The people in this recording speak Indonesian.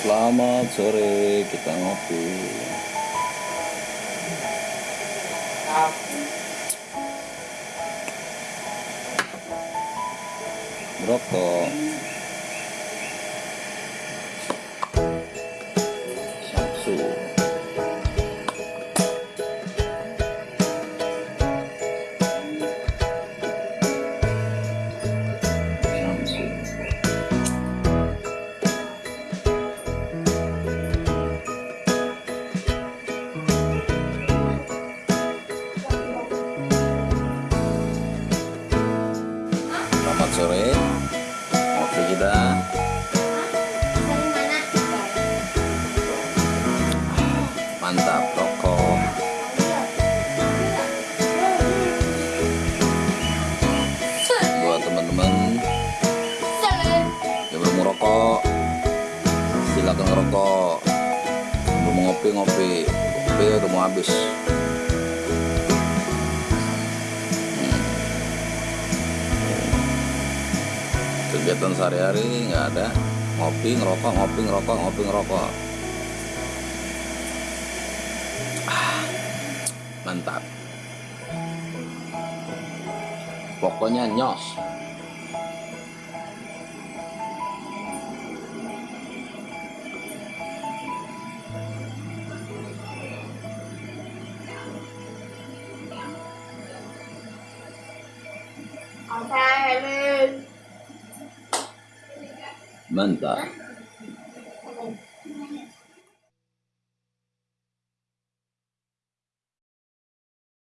Selamat sore, kita ngopi. Rokok. Samsu. Sore. Ngopi kita. Mantap, rokok. Buat teman-teman yang belum merokok, silakan ngerokok. Belum ngopi ngopi, kopi udah mau habis. Kegiatan sehari-hari nggak ada, ngopi ngerokok, ngopi ngerokok, ngopi ngerokok. Ah, Mantap. Pokoknya nyos. Mantap.